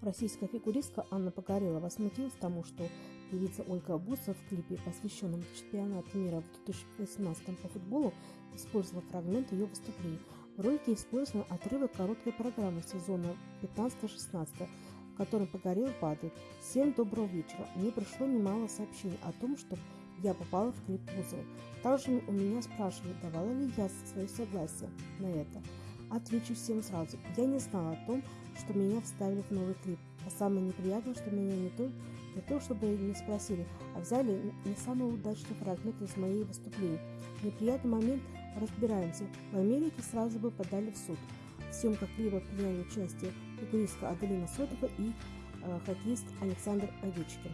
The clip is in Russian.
Российская фигуристка Анна Погорелова возмутилась тому, что певица Ольга Бусова в клипе, посвященном чемпионату мира в 2018 по футболу, использовала фрагмент ее выступлений. В ролике использован отрывок короткой программы сезона 15-16, в котором Погорел падает. Всем доброго вечера. Мне пришло немало сообщений о том, что я попала в клип Бузовой. Также у меня спрашивали, давала ли я свое согласие на это. Отвечу всем сразу. Я не знала о том, что меня вставили в новый клип. А самое неприятное, что меня не то, не то чтобы не спросили, а взяли не самый удачный фрагмент из моей выступления. Неприятный момент разбираемся. В Америке сразу бы подали в суд. В съемках клипа приняли участие фигуристка Аделина Сотова и э, хоккеист Александр Овечкин.